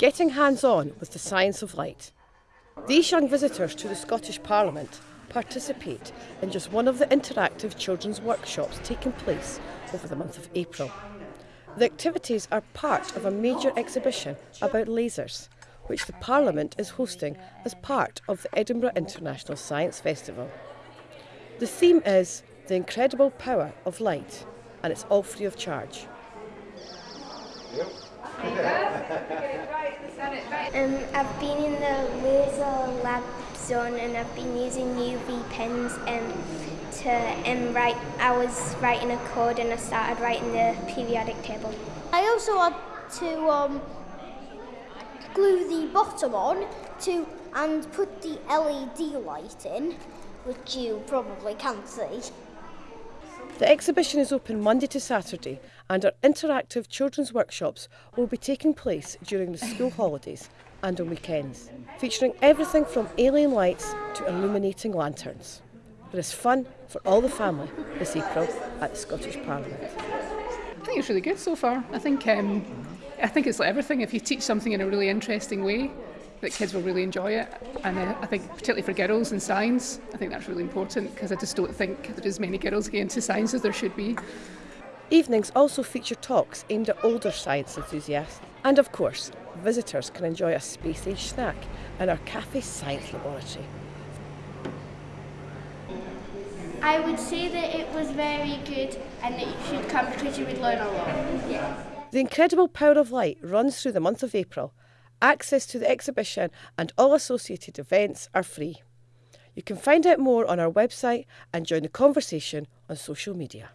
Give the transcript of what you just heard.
getting hands on with the science of light. These young visitors to the Scottish Parliament participate in just one of the interactive children's workshops taking place over the month of April. The activities are part of a major exhibition about lasers, which the Parliament is hosting as part of the Edinburgh International Science Festival. The theme is The Incredible Power of Light, and it's all free of charge. Um, I've been in the laser lab zone and I've been using UV pens um, to um, write. I was writing a code and I started writing the periodic table. I also had to um, glue the bottom on to and put the LED light in, which you probably can't see. The exhibition is open Monday to Saturday and our interactive children's workshops will be taking place during the school holidays and on weekends, featuring everything from alien lights to illuminating lanterns. There is fun for all the family this April at the Scottish Parliament. I think it's really good so far. I think um, I think it's like everything. If you teach something in a really interesting way, that kids will really enjoy it. And uh, I think particularly for girls in science, I think that's really important because I just don't think there is as many girls getting into science as there should be. Evenings also feature talks aimed at older science enthusiasts. And of course, visitors can enjoy a space age snack in our Cafe Science Laboratory. I would say that it was very good and that you should come because you would learn a lot. Yeah. The incredible power of light runs through the month of April. Access to the exhibition and all associated events are free. You can find out more on our website and join the conversation on social media.